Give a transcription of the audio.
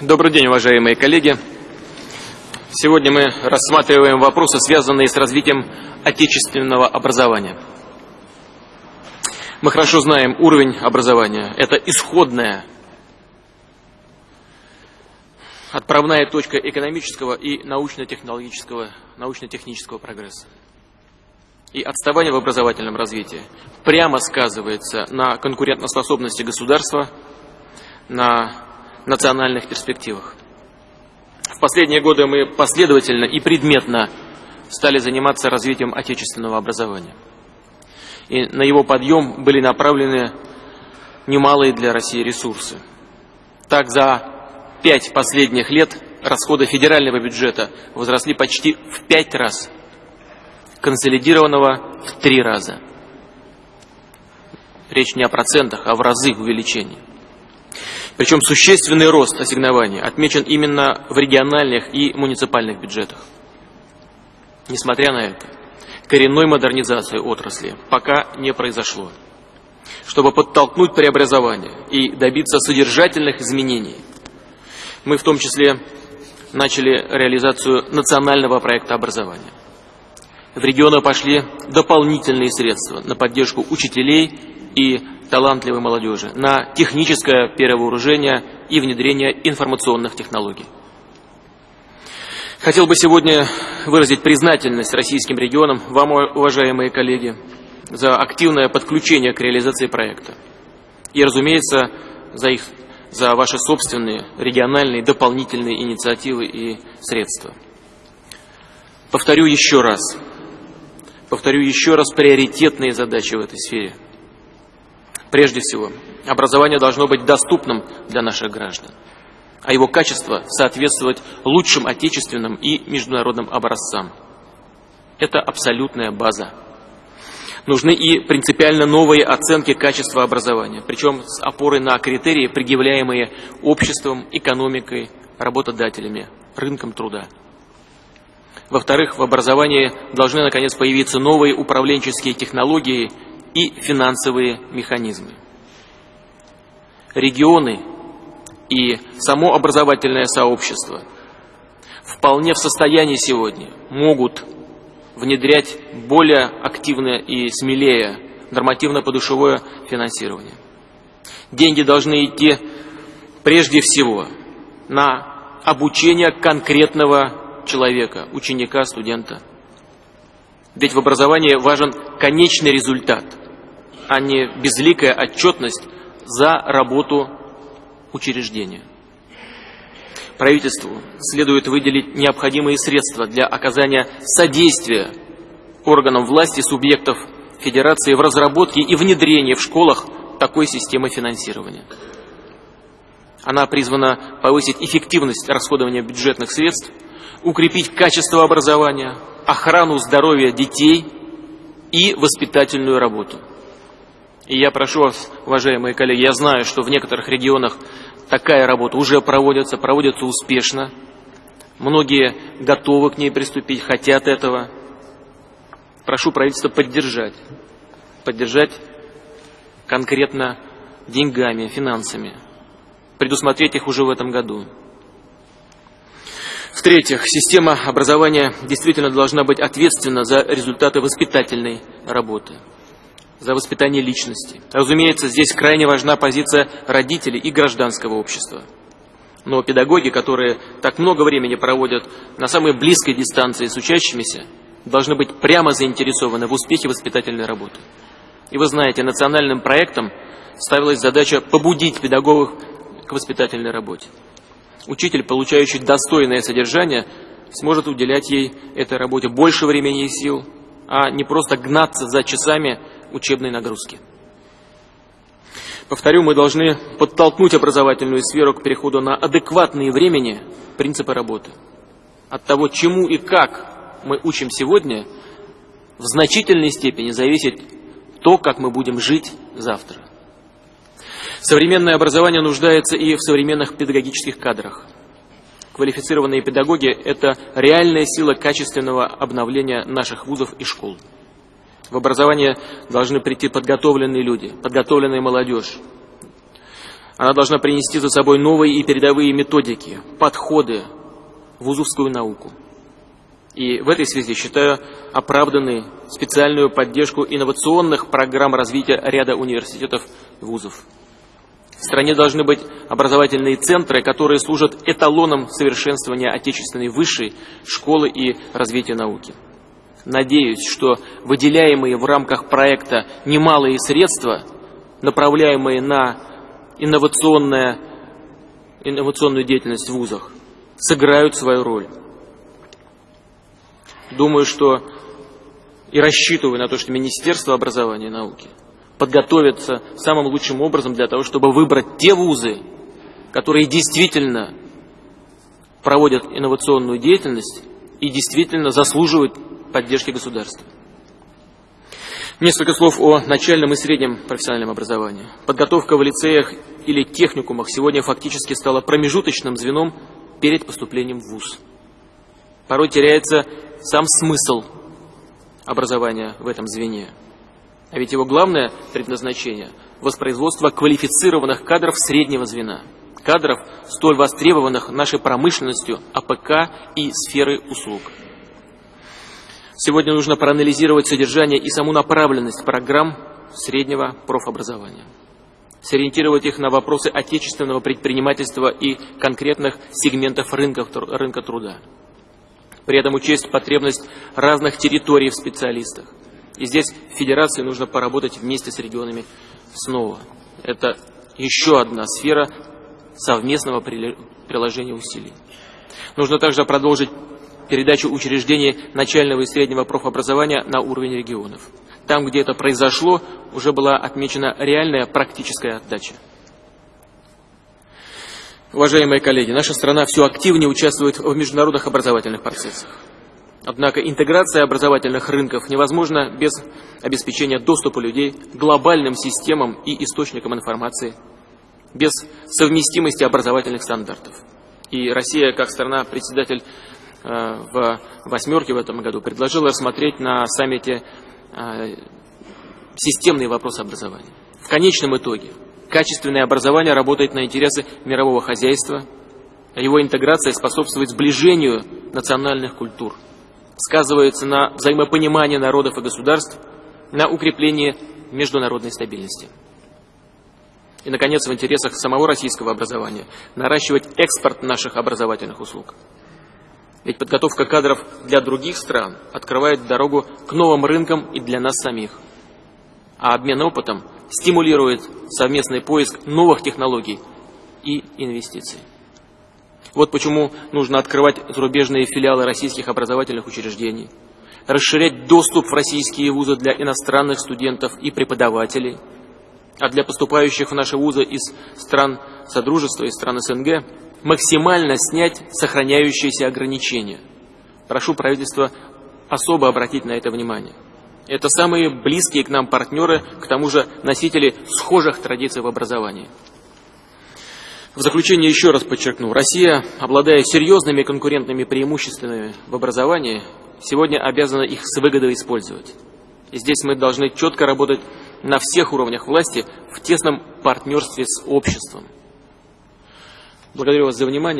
Добрый день, уважаемые коллеги. Сегодня мы рассматриваем вопросы, связанные с развитием отечественного образования. Мы хорошо знаем уровень образования. Это исходная, отправная точка экономического и научно-технологического, научно-технического прогресса. И отставание в образовательном развитии прямо сказывается на конкурентоспособности государства, на национальных перспективах. В последние годы мы последовательно и предметно стали заниматься развитием отечественного образования. И на его подъем были направлены немалые для России ресурсы. Так, за пять последних лет расходы федерального бюджета возросли почти в пять раз, консолидированного в три раза. Речь не о процентах, а в разы увеличения. Причем существенный рост ассигнований отмечен именно в региональных и муниципальных бюджетах. Несмотря на это, коренной модернизации отрасли пока не произошло. Чтобы подтолкнуть преобразование и добиться содержательных изменений, мы в том числе начали реализацию национального проекта образования. В регионы пошли дополнительные средства на поддержку учителей и талантливой молодежи, на техническое перевооружение и внедрение информационных технологий. Хотел бы сегодня выразить признательность российским регионам, вам, уважаемые коллеги, за активное подключение к реализации проекта. И, разумеется, за, их, за ваши собственные региональные дополнительные инициативы и средства. Повторю еще раз, повторю еще раз приоритетные задачи в этой сфере – Прежде всего, образование должно быть доступным для наших граждан, а его качество соответствовать лучшим отечественным и международным образцам. Это абсолютная база. Нужны и принципиально новые оценки качества образования, причем с опорой на критерии, предъявляемые обществом, экономикой, работодателями, рынком труда. Во-вторых, в образовании должны наконец появиться новые управленческие технологии и финансовые механизмы. Регионы и само образовательное сообщество вполне в состоянии сегодня могут внедрять более активное и смелее нормативно-подушевое финансирование. Деньги должны идти прежде всего на обучение конкретного человека, ученика, студента. Ведь в образовании важен конечный результат – а не безликая отчетность за работу учреждения. Правительству следует выделить необходимые средства для оказания содействия органам власти субъектов Федерации в разработке и внедрении в школах такой системы финансирования. Она призвана повысить эффективность расходования бюджетных средств, укрепить качество образования, охрану здоровья детей и воспитательную работу – и я прошу вас, уважаемые коллеги, я знаю, что в некоторых регионах такая работа уже проводится, проводится успешно. Многие готовы к ней приступить, хотят этого. Прошу правительство поддержать. Поддержать конкретно деньгами, финансами. Предусмотреть их уже в этом году. В-третьих, система образования действительно должна быть ответственна за результаты воспитательной работы за воспитание личности. Разумеется, здесь крайне важна позиция родителей и гражданского общества. Но педагоги, которые так много времени проводят на самой близкой дистанции с учащимися, должны быть прямо заинтересованы в успехе воспитательной работы. И вы знаете, национальным проектом ставилась задача побудить педагогов к воспитательной работе. Учитель, получающий достойное содержание, сможет уделять ей этой работе больше времени и сил, а не просто гнаться за часами учебной нагрузки. Повторю, мы должны подтолкнуть образовательную сферу к переходу на адекватные времени принципы работы. От того, чему и как мы учим сегодня, в значительной степени зависит то, как мы будем жить завтра. Современное образование нуждается и в современных педагогических кадрах. Квалифицированные педагоги – это реальная сила качественного обновления наших вузов и школ. В образование должны прийти подготовленные люди, подготовленная молодежь. Она должна принести за собой новые и передовые методики, подходы в вузовскую науку. И в этой связи считаю оправданной специальную поддержку инновационных программ развития ряда университетов и вузов. В стране должны быть образовательные центры, которые служат эталоном совершенствования отечественной высшей школы и развития науки. Надеюсь, что выделяемые в рамках проекта немалые средства, направляемые на инновационную деятельность в вузах, сыграют свою роль. Думаю, что и рассчитываю на то, что Министерство образования и науки подготовится самым лучшим образом для того, чтобы выбрать те вузы, которые действительно проводят инновационную деятельность и действительно заслуживают поддержки государства. Несколько слов о начальном и среднем профессиональном образовании. Подготовка в лицеях или техникумах сегодня фактически стала промежуточным звеном перед поступлением в ВУЗ. Порой теряется сам смысл образования в этом звене. А ведь его главное предназначение – воспроизводство квалифицированных кадров среднего звена, кадров, столь востребованных нашей промышленностью, АПК и сферы услуг. Сегодня нужно проанализировать содержание и саму направленность программ среднего профобразования, сориентировать их на вопросы отечественного предпринимательства и конкретных сегментов рынка, рынка труда. При этом учесть потребность разных территорий в специалистах. И здесь Федерации нужно поработать вместе с регионами снова. Это еще одна сфера совместного приложения усилий. Нужно также продолжить передачу учреждений начального и среднего профобразования на уровень регионов. Там, где это произошло, уже была отмечена реальная практическая отдача. Уважаемые коллеги, наша страна все активнее участвует в международных образовательных процессах. Однако интеграция образовательных рынков невозможна без обеспечения доступа людей к глобальным системам и источникам информации, без совместимости образовательных стандартов. И Россия, как страна-председатель в «восьмерке» в этом году предложил рассмотреть на саммите э, системные вопросы образования. В конечном итоге качественное образование работает на интересы мирового хозяйства, а его интеграция способствует сближению национальных культур, сказывается на взаимопонимании народов и государств, на укреплении международной стабильности. И, наконец, в интересах самого российского образования наращивать экспорт наших образовательных услуг. Ведь подготовка кадров для других стран открывает дорогу к новым рынкам и для нас самих. А обмен опытом стимулирует совместный поиск новых технологий и инвестиций. Вот почему нужно открывать зарубежные филиалы российских образовательных учреждений, расширять доступ в российские вузы для иностранных студентов и преподавателей, а для поступающих в наши вузы из стран Содружества и стран СНГ максимально снять сохраняющиеся ограничения. Прошу правительство особо обратить на это внимание. Это самые близкие к нам партнеры, к тому же носители схожих традиций в образовании. В заключение еще раз подчеркну, Россия, обладая серьезными конкурентными преимуществами в образовании, сегодня обязана их с выгодой использовать. И здесь мы должны четко работать на всех уровнях власти в тесном партнерстве с обществом. Благодарю вас за внимание